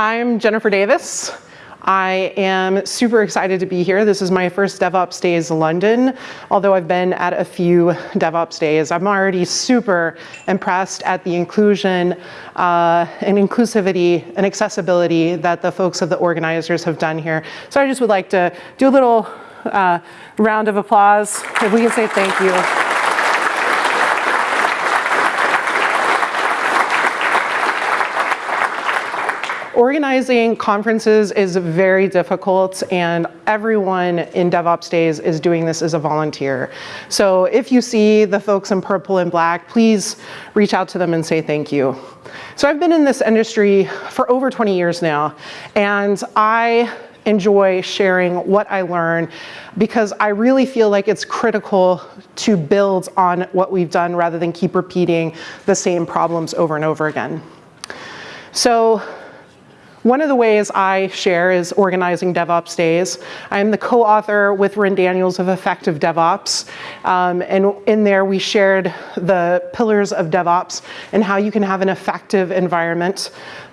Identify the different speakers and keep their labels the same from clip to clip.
Speaker 1: I'm Jennifer Davis. I am super excited to be here. This is my first DevOps Days London, although I've been at a few DevOps Days. I'm already super impressed at the inclusion uh, and inclusivity and accessibility that the folks of the organizers have done here. So I just would like to do a little uh, round of applause. If we can say thank you. Organizing conferences is very difficult and everyone in DevOps Days is doing this as a volunteer. So if you see the folks in purple and black, please reach out to them and say thank you. So I've been in this industry for over 20 years now and I enjoy sharing what I learn because I really feel like it's critical to build on what we've done rather than keep repeating the same problems over and over again. So one of the ways I share is organizing DevOps days. I'm the co-author with Ryn Daniels of Effective DevOps. Um, and in there we shared the pillars of DevOps and how you can have an effective environment.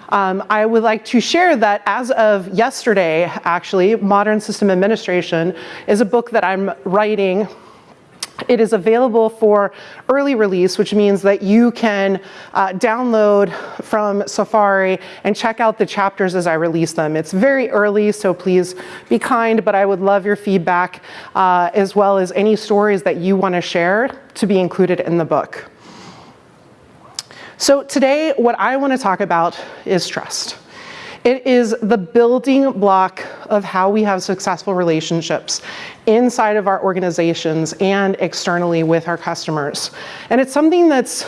Speaker 1: Um, I would like to share that as of yesterday, actually, Modern System Administration is a book that I'm writing it is available for early release, which means that you can uh, download from Safari and check out the chapters as I release them. It's very early, so please be kind, but I would love your feedback uh, as well as any stories that you want to share to be included in the book. So today, what I want to talk about is trust. It is the building block of how we have successful relationships inside of our organizations and externally with our customers. And it's something that's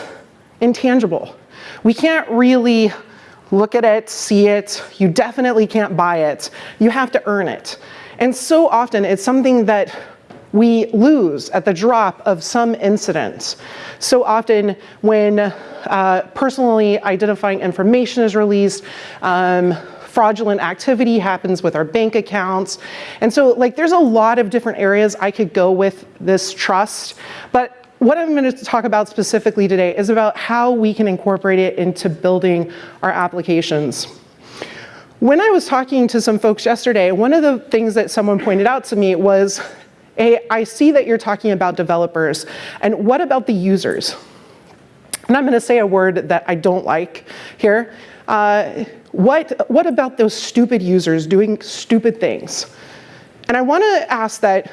Speaker 1: intangible. We can't really look at it, see it. You definitely can't buy it. You have to earn it. And so often it's something that we lose at the drop of some incident. So often when uh, personally identifying information is released, um, fraudulent activity happens with our bank accounts. And so like there's a lot of different areas I could go with this trust, but what I'm going to talk about specifically today is about how we can incorporate it into building our applications. When I was talking to some folks yesterday, one of the things that someone pointed out to me was hey, I see that you're talking about developers, and what about the users? And I'm gonna say a word that I don't like here. Uh, what, what about those stupid users doing stupid things? And I wanna ask that,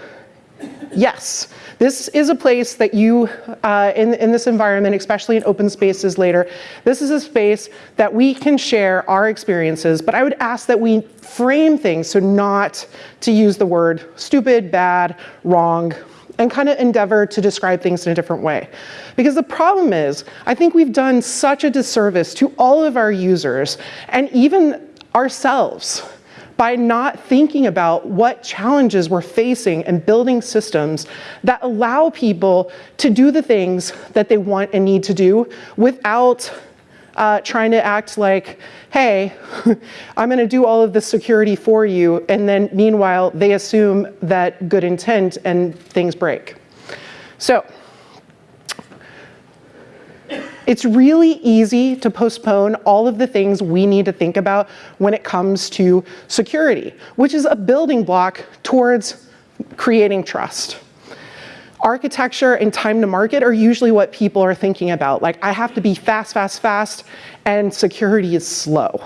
Speaker 1: yes, this is a place that you, uh, in, in this environment, especially in open spaces later, this is a space that we can share our experiences, but I would ask that we frame things so not to use the word stupid, bad, wrong, and kind of endeavor to describe things in a different way. Because the problem is, I think we've done such a disservice to all of our users and even ourselves by not thinking about what challenges we're facing and building systems that allow people to do the things that they want and need to do without uh, trying to act like, hey, I'm gonna do all of the security for you, and then meanwhile, they assume that good intent and things break. So, it's really easy to postpone all of the things we need to think about when it comes to security, which is a building block towards creating trust. Architecture and time to market are usually what people are thinking about. Like, I have to be fast, fast, fast, and security is slow.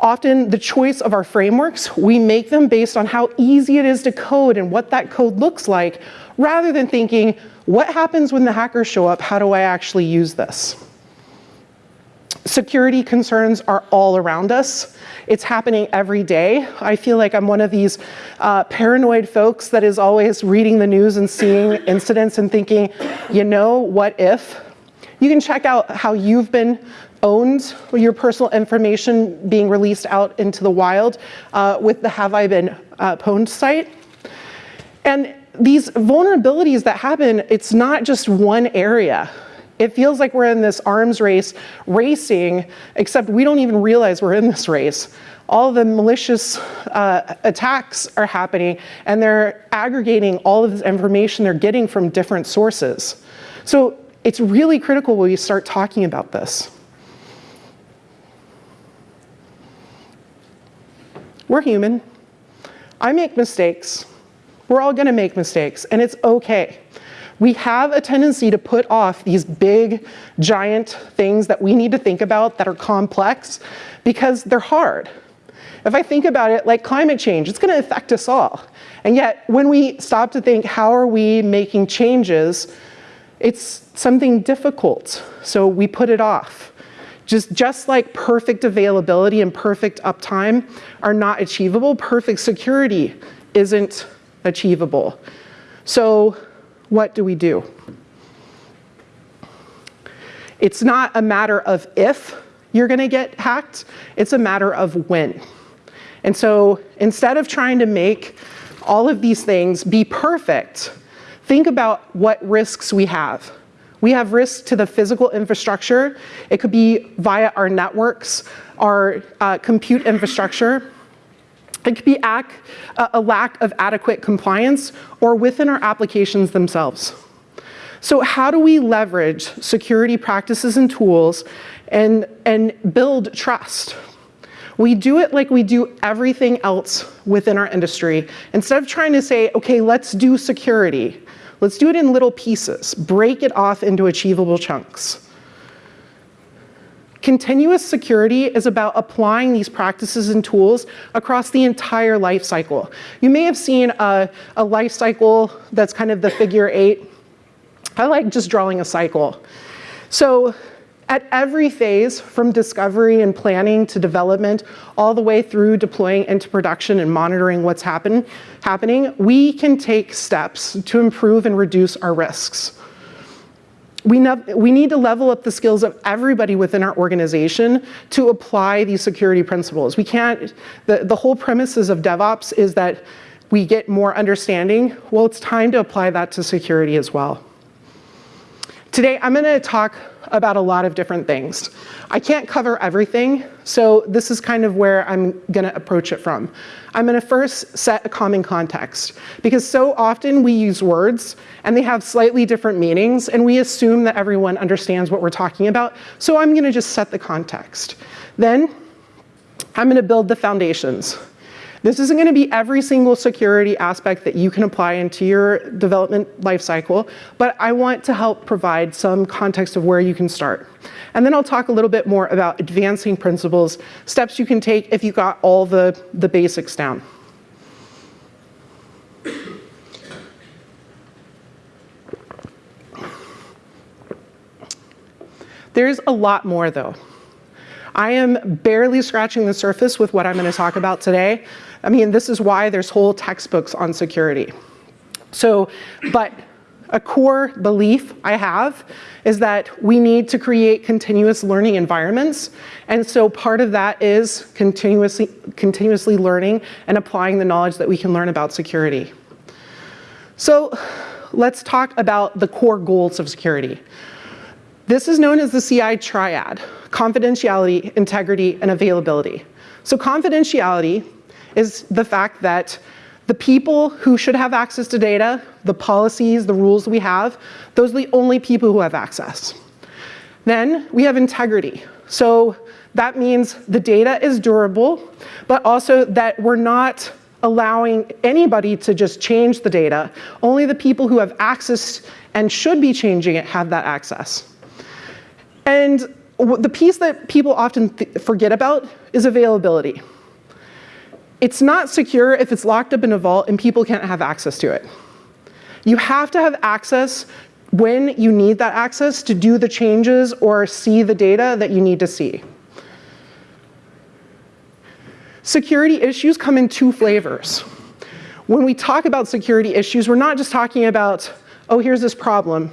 Speaker 1: Often the choice of our frameworks, we make them based on how easy it is to code and what that code looks like, rather than thinking, what happens when the hackers show up? How do I actually use this? Security concerns are all around us. It's happening every day. I feel like I'm one of these uh, paranoid folks that is always reading the news and seeing incidents and thinking, you know, what if? You can check out how you've been owned, your personal information being released out into the wild uh, with the Have I Been uh, Pwned site. And these vulnerabilities that happen, it's not just one area. It feels like we're in this arms race racing, except we don't even realize we're in this race. All the malicious uh, attacks are happening and they're aggregating all of this information they're getting from different sources. So it's really critical when we start talking about this. We're human. I make mistakes. We're all gonna make mistakes, and it's okay. We have a tendency to put off these big, giant things that we need to think about that are complex because they're hard. If I think about it like climate change, it's gonna affect us all. And yet, when we stop to think, how are we making changes, it's something difficult, so we put it off. Just, just like perfect availability and perfect uptime are not achievable, perfect security isn't achievable. So what do we do? It's not a matter of if you're gonna get hacked, it's a matter of when. And so instead of trying to make all of these things be perfect, think about what risks we have. We have risks to the physical infrastructure. It could be via our networks, our uh, compute infrastructure. It could be a lack of adequate compliance or within our applications themselves. So how do we leverage security practices and tools and, and build trust? We do it like we do everything else within our industry. Instead of trying to say, okay, let's do security, let's do it in little pieces, break it off into achievable chunks. Continuous security is about applying these practices and tools across the entire life cycle. You may have seen a, a life cycle that's kind of the figure eight. I like just drawing a cycle. So at every phase, from discovery and planning to development, all the way through deploying into production and monitoring what's happen, happening, we can take steps to improve and reduce our risks we, we need to level up the skills of everybody within our organization to apply these security principles. We can't, the, the whole premises of DevOps is that we get more understanding. Well, it's time to apply that to security as well. Today, I'm gonna talk about a lot of different things. I can't cover everything, so this is kind of where I'm gonna approach it from. I'm gonna first set a common context, because so often we use words and they have slightly different meanings, and we assume that everyone understands what we're talking about, so I'm gonna just set the context. Then, I'm gonna build the foundations. This isn't gonna be every single security aspect that you can apply into your development lifecycle, but I want to help provide some context of where you can start. And then I'll talk a little bit more about advancing principles, steps you can take if you got all the, the basics down. There's a lot more though. I am barely scratching the surface with what I'm gonna talk about today. I mean, this is why there's whole textbooks on security. So, but a core belief I have is that we need to create continuous learning environments. And so part of that is continuously, continuously learning and applying the knowledge that we can learn about security. So let's talk about the core goals of security. This is known as the CIA triad, confidentiality, integrity, and availability. So confidentiality is the fact that the people who should have access to data, the policies, the rules we have, those are the only people who have access. Then we have integrity. So that means the data is durable, but also that we're not allowing anybody to just change the data. Only the people who have access and should be changing it have that access. And the piece that people often forget about is availability. It's not secure if it's locked up in a vault and people can't have access to it. You have to have access when you need that access to do the changes or see the data that you need to see. Security issues come in two flavors. When we talk about security issues, we're not just talking about, oh, here's this problem.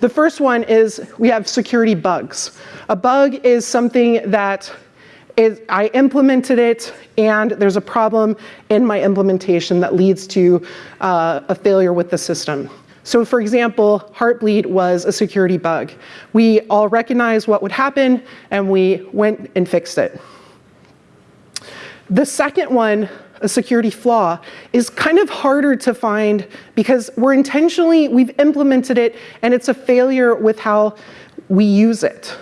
Speaker 1: The first one is we have security bugs. A bug is something that is, I implemented it and there's a problem in my implementation that leads to uh, a failure with the system. So for example, Heartbleed was a security bug. We all recognized what would happen and we went and fixed it. The second one, a security flaw, is kind of harder to find because we're intentionally, we've implemented it and it's a failure with how we use it.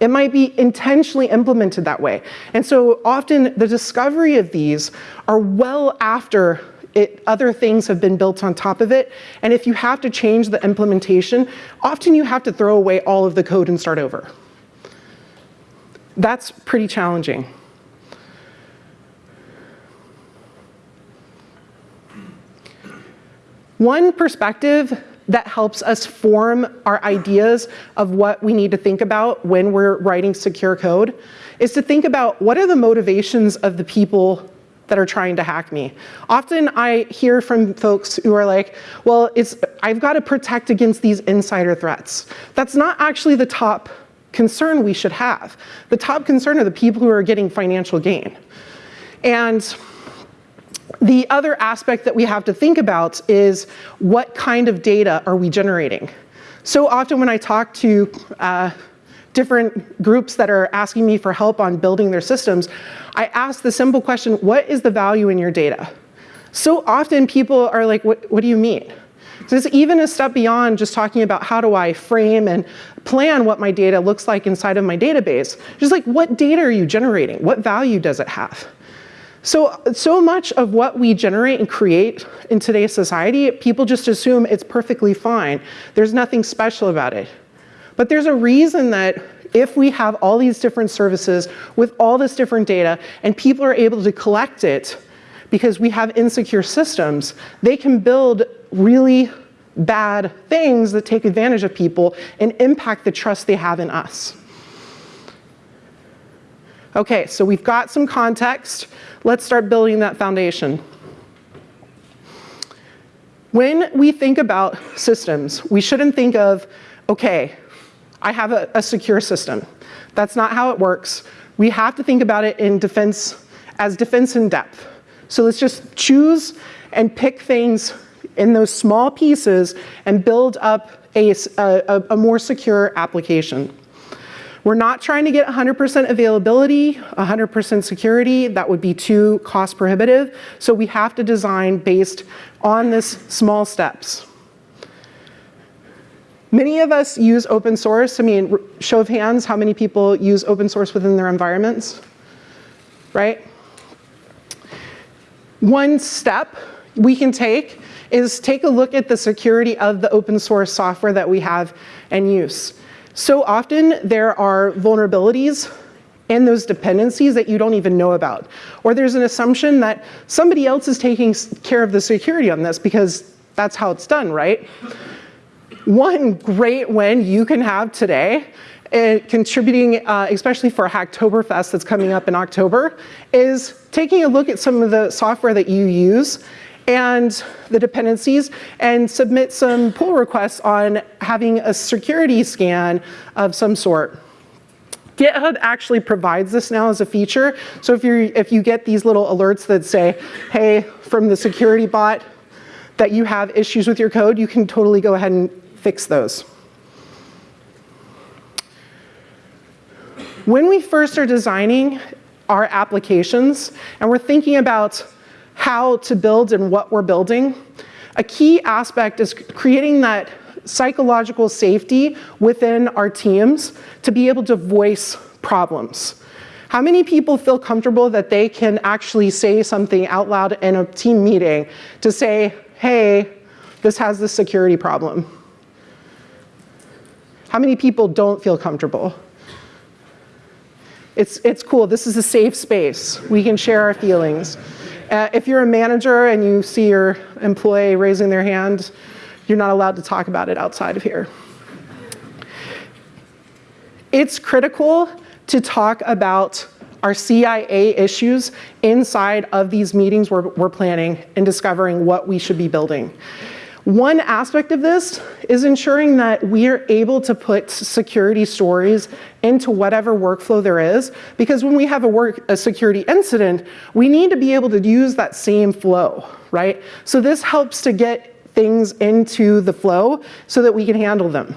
Speaker 1: It might be intentionally implemented that way. And so often the discovery of these are well after it, other things have been built on top of it. And if you have to change the implementation, often you have to throw away all of the code and start over. That's pretty challenging. One perspective that helps us form our ideas of what we need to think about when we're writing secure code is to think about what are the motivations of the people that are trying to hack me. Often I hear from folks who are like, well, it's, I've got to protect against these insider threats. That's not actually the top concern we should have. The top concern are the people who are getting financial gain. And the other aspect that we have to think about is what kind of data are we generating? So often when I talk to uh, different groups that are asking me for help on building their systems, I ask the simple question, what is the value in your data? So often people are like, what, what do you mean? So it's even a step beyond just talking about how do I frame and plan what my data looks like inside of my database. Just like what data are you generating? What value does it have? So, so much of what we generate and create in today's society, people just assume it's perfectly fine. There's nothing special about it. But there's a reason that if we have all these different services with all this different data and people are able to collect it because we have insecure systems, they can build really bad things that take advantage of people and impact the trust they have in us. Okay, so we've got some context. Let's start building that foundation. When we think about systems, we shouldn't think of, okay, I have a, a secure system. That's not how it works. We have to think about it in defense, as defense in depth. So let's just choose and pick things in those small pieces and build up a, a, a more secure application. We're not trying to get 100% availability, 100% security. That would be too cost prohibitive. So we have to design based on this small steps. Many of us use open source. I mean, show of hands, how many people use open source within their environments, right? One step we can take is take a look at the security of the open source software that we have and use. So often there are vulnerabilities and those dependencies that you don't even know about. Or there's an assumption that somebody else is taking care of the security on this because that's how it's done, right? One great win you can have today uh, contributing, uh, especially for Hacktoberfest that's coming up in October, is taking a look at some of the software that you use and the dependencies and submit some pull requests on having a security scan of some sort. GitHub actually provides this now as a feature. So if, you if you get these little alerts that say, hey, from the security bot that you have issues with your code, you can totally go ahead and fix those. When we first are designing our applications and we're thinking about how to build and what we're building, a key aspect is creating that psychological safety within our teams to be able to voice problems. How many people feel comfortable that they can actually say something out loud in a team meeting to say, hey, this has this security problem? How many people don't feel comfortable? It's, it's cool, this is a safe space. We can share our feelings. Uh, if you're a manager and you see your employee raising their hand, you're not allowed to talk about it outside of here. It's critical to talk about our CIA issues inside of these meetings we're, we're planning and discovering what we should be building. One aspect of this is ensuring that we are able to put security stories into whatever workflow there is, because when we have a, work, a security incident, we need to be able to use that same flow, right? So this helps to get things into the flow so that we can handle them.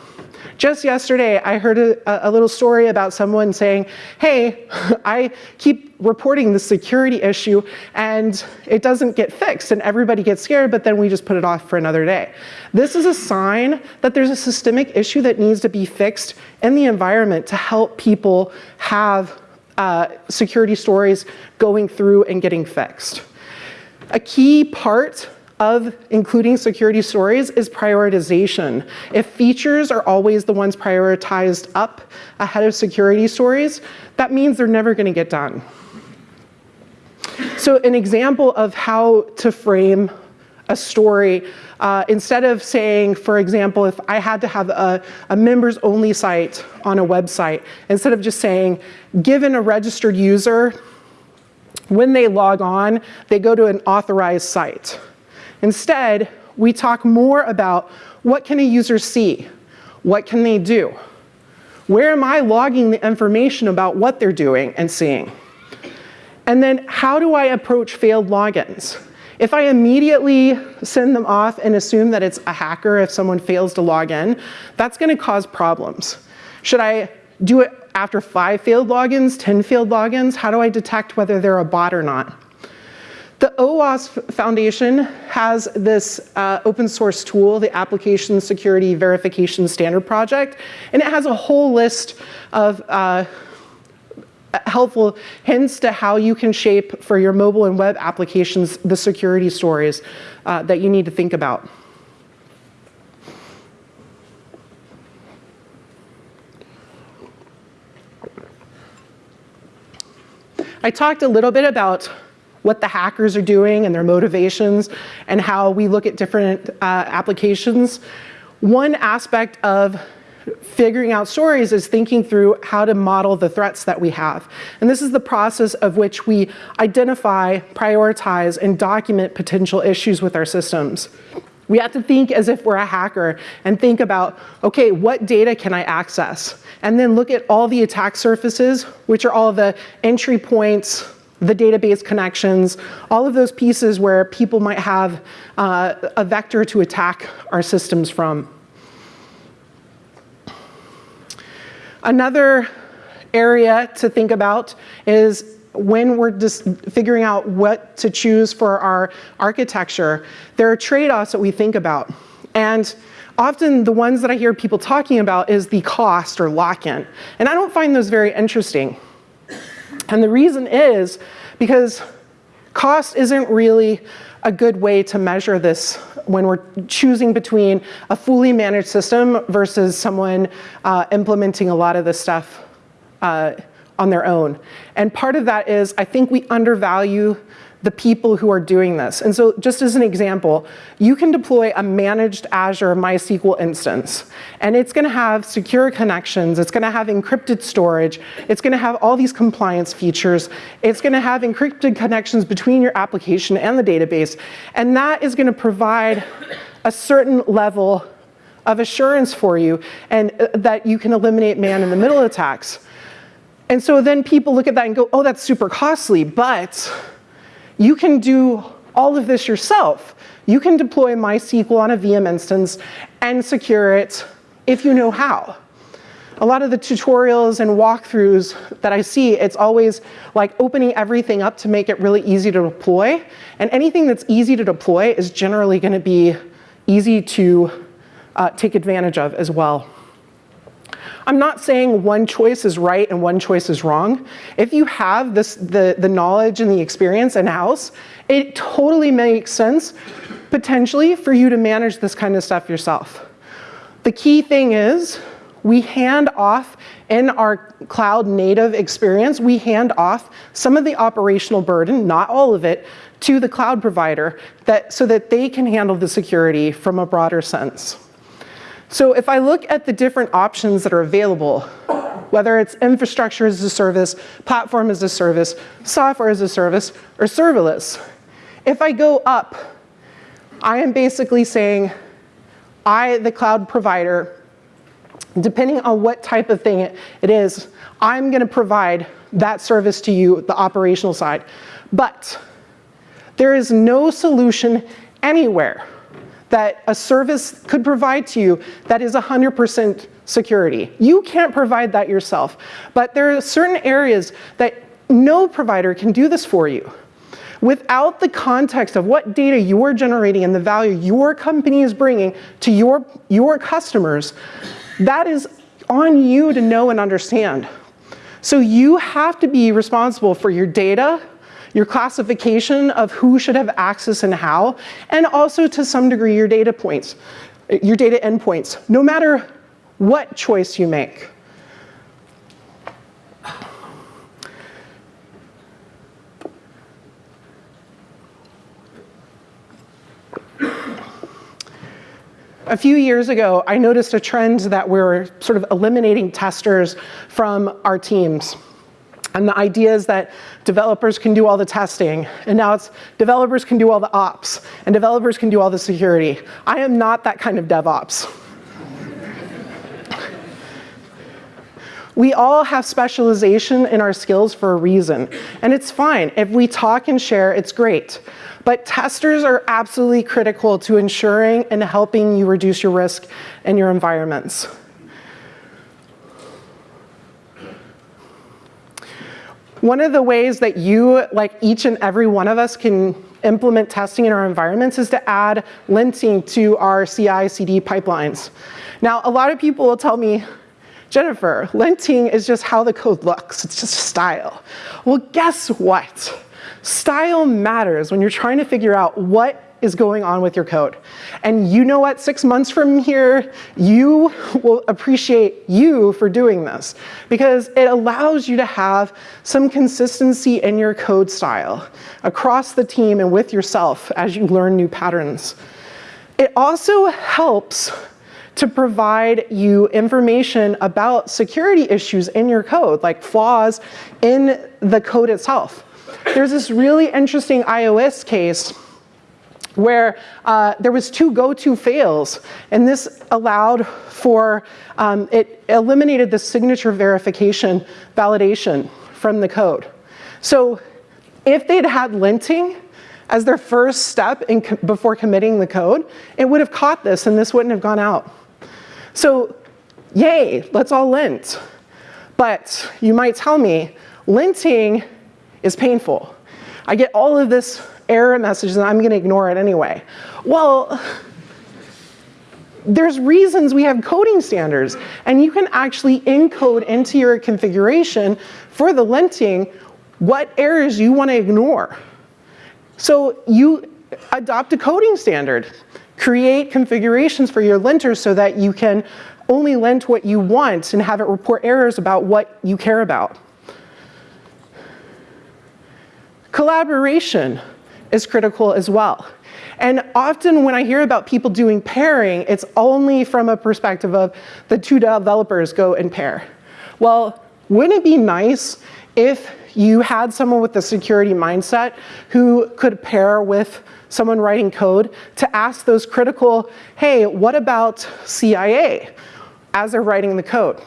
Speaker 1: Just yesterday, I heard a, a, little story about someone saying, hey, I keep reporting the security issue and it doesn't get fixed and everybody gets scared, but then we just put it off for another day. This is a sign that there's a systemic issue that needs to be fixed in the environment to help people have uh, security stories going through and getting fixed. A key part of including security stories is prioritization. If features are always the ones prioritized up ahead of security stories, that means they're never gonna get done. So an example of how to frame a story, uh, instead of saying, for example, if I had to have a, a members only site on a website, instead of just saying, given a registered user, when they log on, they go to an authorized site. Instead, we talk more about what can a user see? What can they do? Where am I logging the information about what they're doing and seeing? And then how do I approach failed logins? If I immediately send them off and assume that it's a hacker if someone fails to log in, that's gonna cause problems. Should I do it after five failed logins, 10 failed logins? How do I detect whether they're a bot or not? The OWASP Foundation has this uh, open source tool, the Application Security Verification Standard Project, and it has a whole list of uh, helpful hints to how you can shape for your mobile and web applications the security stories uh, that you need to think about. I talked a little bit about what the hackers are doing and their motivations and how we look at different uh, applications. One aspect of figuring out stories is thinking through how to model the threats that we have. And this is the process of which we identify, prioritize, and document potential issues with our systems. We have to think as if we're a hacker and think about, okay, what data can I access? And then look at all the attack surfaces, which are all the entry points, the database connections, all of those pieces where people might have uh, a vector to attack our systems from. Another area to think about is when we're just figuring out what to choose for our architecture, there are trade-offs that we think about. And often the ones that I hear people talking about is the cost or lock-in. And I don't find those very interesting. And the reason is because cost isn't really a good way to measure this when we're choosing between a fully managed system versus someone uh, implementing a lot of this stuff uh, on their own. And part of that is I think we undervalue the people who are doing this. And so just as an example, you can deploy a managed Azure MySQL instance, and it's gonna have secure connections, it's gonna have encrypted storage, it's gonna have all these compliance features, it's gonna have encrypted connections between your application and the database, and that is gonna provide a certain level of assurance for you and uh, that you can eliminate man-in-the-middle attacks. And so then people look at that and go, oh, that's super costly, but you can do all of this yourself. You can deploy MySQL on a VM instance and secure it if you know how. A lot of the tutorials and walkthroughs that I see, it's always like opening everything up to make it really easy to deploy. And anything that's easy to deploy is generally gonna be easy to uh, take advantage of as well. I'm not saying one choice is right and one choice is wrong. If you have this, the, the knowledge and the experience in-house, it totally makes sense, potentially, for you to manage this kind of stuff yourself. The key thing is, we hand off in our cloud native experience, we hand off some of the operational burden, not all of it, to the cloud provider that, so that they can handle the security from a broader sense. So if I look at the different options that are available, whether it's infrastructure as a service, platform as a service, software as a service, or serverless, if I go up, I am basically saying, I, the cloud provider, depending on what type of thing it is, I'm gonna provide that service to you, the operational side. But there is no solution anywhere that a service could provide to you that is 100% security. You can't provide that yourself, but there are certain areas that no provider can do this for you. Without the context of what data you're generating and the value your company is bringing to your, your customers, that is on you to know and understand. So you have to be responsible for your data, your classification of who should have access and how, and also to some degree your data points, your data endpoints, no matter what choice you make. A few years ago, I noticed a trend that we're sort of eliminating testers from our teams. And the idea is that developers can do all the testing, and now it's developers can do all the ops, and developers can do all the security. I am not that kind of DevOps. we all have specialization in our skills for a reason, and it's fine. If we talk and share, it's great. But testers are absolutely critical to ensuring and helping you reduce your risk in your environments. One of the ways that you, like each and every one of us can implement testing in our environments is to add linting to our CI CD pipelines. Now, a lot of people will tell me, Jennifer, linting is just how the code looks. It's just style. Well, guess what? Style matters when you're trying to figure out what is going on with your code. And you know what, six months from here, you will appreciate you for doing this because it allows you to have some consistency in your code style across the team and with yourself as you learn new patterns. It also helps to provide you information about security issues in your code, like flaws in the code itself. There's this really interesting iOS case where uh, there was two go-to fails, and this allowed for, um, it eliminated the signature verification validation from the code. So if they'd had linting as their first step in before committing the code, it would have caught this and this wouldn't have gone out. So yay, let's all lint. But you might tell me, linting is painful. I get all of this error messages and I'm gonna ignore it anyway. Well, there's reasons we have coding standards and you can actually encode into your configuration for the linting what errors you wanna ignore. So you adopt a coding standard. Create configurations for your linters so that you can only lint what you want and have it report errors about what you care about. Collaboration is critical as well. And often when I hear about people doing pairing, it's only from a perspective of the two developers go and pair. Well, wouldn't it be nice if you had someone with a security mindset who could pair with someone writing code to ask those critical, hey, what about CIA as they're writing the code?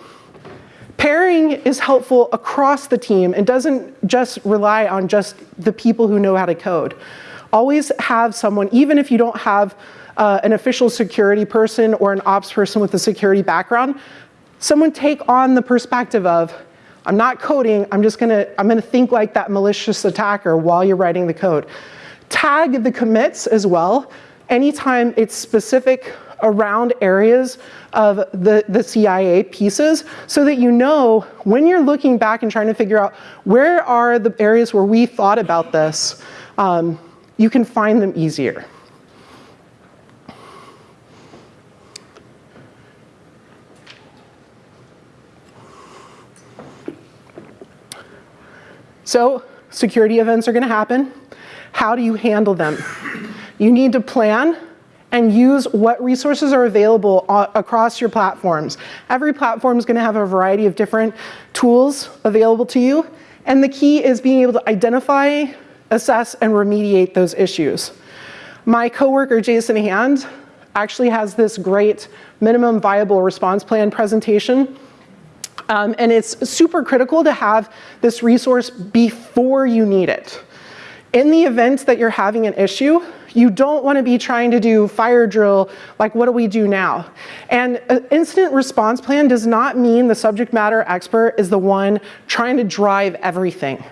Speaker 1: Pairing is helpful across the team and doesn't just rely on just the people who know how to code. Always have someone, even if you don't have uh, an official security person or an ops person with a security background, someone take on the perspective of, I'm not coding, I'm just gonna, I'm gonna think like that malicious attacker while you're writing the code. Tag the commits as well. Anytime it's specific around areas of the, the CIA pieces so that you know when you're looking back and trying to figure out where are the areas where we thought about this, um, you can find them easier. So security events are going to happen. How do you handle them? You need to plan and use what resources are available across your platforms. Every platform is gonna have a variety of different tools available to you. And the key is being able to identify, assess, and remediate those issues. My coworker, Jason Hand, actually has this great minimum viable response plan presentation. Um, and it's super critical to have this resource before you need it. In the event that you're having an issue, You don't want to be trying to do fire drill, like what do we do now? And an incident response plan does not mean the subject matter expert is the one trying to drive everything.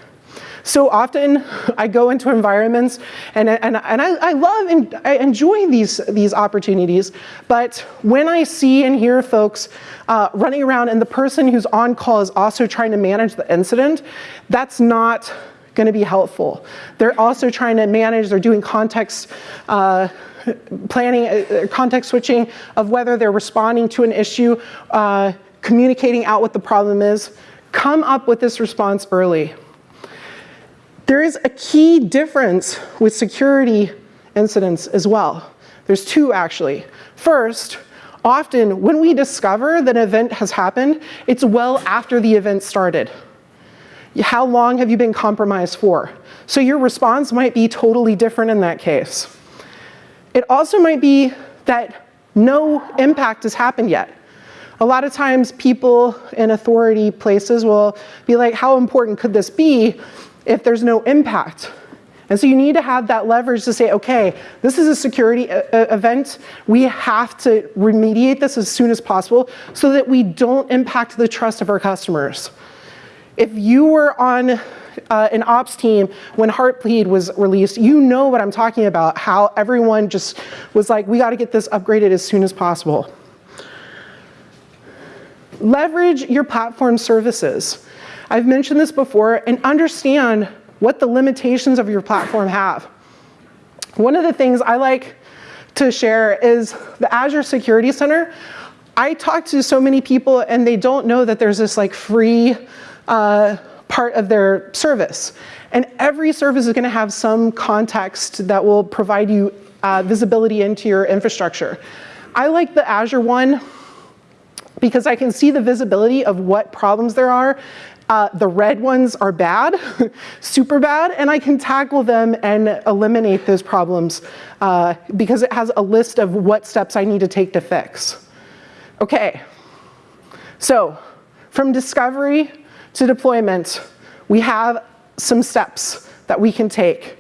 Speaker 1: So often I go into environments and, and, and I, I love and I enjoy these, these opportunities, but when I see and hear folks uh, running around and the person who's on call is also trying to manage the incident, that's not going to be helpful. They're also trying to manage, they're doing context uh, planning, uh, context switching of whether they're responding to an issue, uh, communicating out what the problem is. Come up with this response early. There is a key difference with security incidents as well. There's two actually. First, often when we discover that an event has happened, it's well after the event started. How long have you been compromised for? So your response might be totally different in that case. It also might be that no impact has happened yet. A lot of times people in authority places will be like, how important could this be if there's no impact? And so you need to have that leverage to say, okay, this is a security uh, uh, event. We have to remediate this as soon as possible so that we don't impact the trust of our customers. If you were on uh, an ops team when Heartbleed was released, you know what I'm talking about, how everyone just was like, we gotta get this upgraded as soon as possible. Leverage your platform services. I've mentioned this before and understand what the limitations of your platform have. One of the things I like to share is the Azure Security Center. I talk to so many people and they don't know that there's this like free uh, part of their service. And every service is gonna have some context that will provide you uh, visibility into your infrastructure. I like the Azure one because I can see the visibility of what problems there are. Uh, the red ones are bad, super bad, and I can tackle them and eliminate those problems uh, because it has a list of what steps I need to take to fix. Okay, so from discovery to deployment, we have some steps that we can take.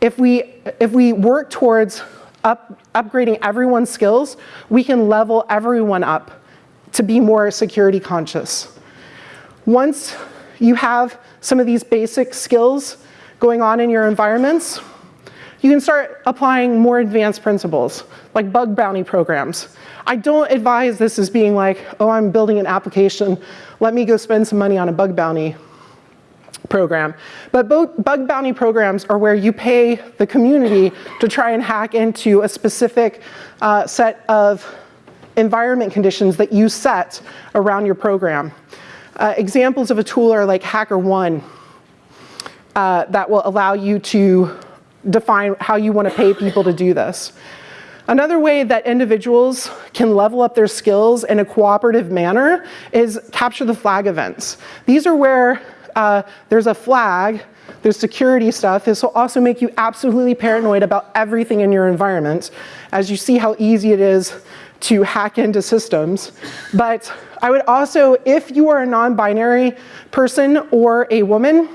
Speaker 1: If we, if we work towards up, upgrading everyone's skills, we can level everyone up to be more security conscious. Once you have some of these basic skills going on in your environments, you can start applying more advanced principles, like bug bounty programs. I don't advise this as being like, oh, I'm building an application, let me go spend some money on a bug bounty program. But bug bounty programs are where you pay the community to try and hack into a specific uh, set of environment conditions that you set around your program. Uh, examples of a tool are like HackerOne uh, that will allow you to define how you want to pay people to do this. Another way that individuals can level up their skills in a cooperative manner is capture the flag events. These are where uh, there's a flag, there's security stuff. This will also make you absolutely paranoid about everything in your environment as you see how easy it is to hack into systems. But I would also, if you are a non-binary person or a woman,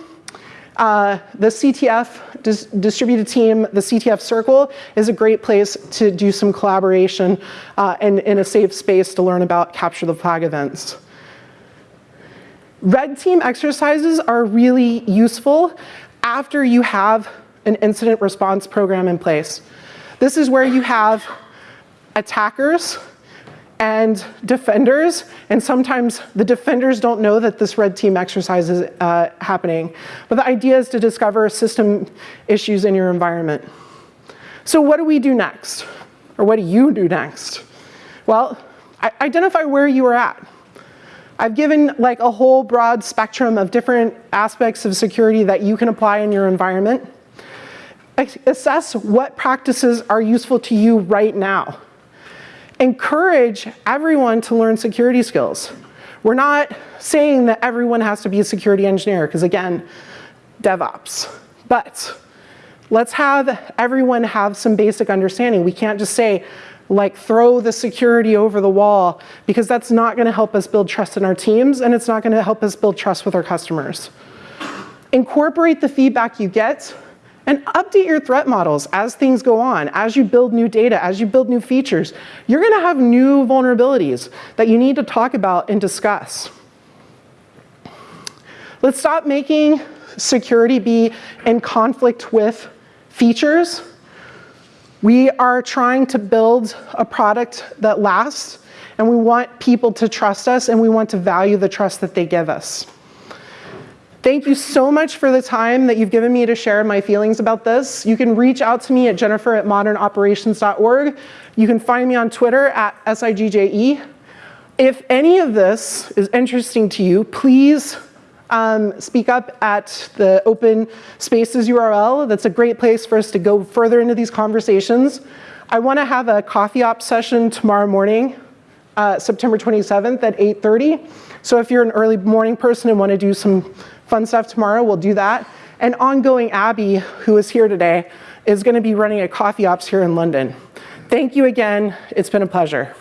Speaker 1: uh, the CTF dis distributed team, the CTF circle is a great place to do some collaboration uh, and in a safe space to learn about capture the flag events. Red team exercises are really useful after you have an incident response program in place. This is where you have attackers and defenders, and sometimes the defenders don't know that this red team exercise is uh, happening. But the idea is to discover system issues in your environment. So what do we do next? Or what do you do next? Well, identify where you are at. I've given like a whole broad spectrum of different aspects of security that you can apply in your environment. Assess what practices are useful to you right now encourage everyone to learn security skills. We're not saying that everyone has to be a security engineer, because again, DevOps. But let's have everyone have some basic understanding. We can't just say, like throw the security over the wall because that's not gonna help us build trust in our teams and it's not gonna help us build trust with our customers. Incorporate the feedback you get And update your threat models as things go on, as you build new data, as you build new features. You're gonna have new vulnerabilities that you need to talk about and discuss. Let's stop making security be in conflict with features. We are trying to build a product that lasts, and we want people to trust us, and we want to value the trust that they give us. Thank you so much for the time that you've given me to share my feelings about this. You can reach out to me at jennifer at modernoperations.org. You can find me on Twitter at SIGJE. If any of this is interesting to you, please um, speak up at the open spaces URL. That's a great place for us to go further into these conversations. I wanna have a coffee op session tomorrow morning, uh, September 27th at 8.30. So if you're an early morning person and wanna do some fun stuff tomorrow, we'll do that. And ongoing Abby, who is here today, is gonna be running a coffee ops here in London. Thank you again, it's been a pleasure.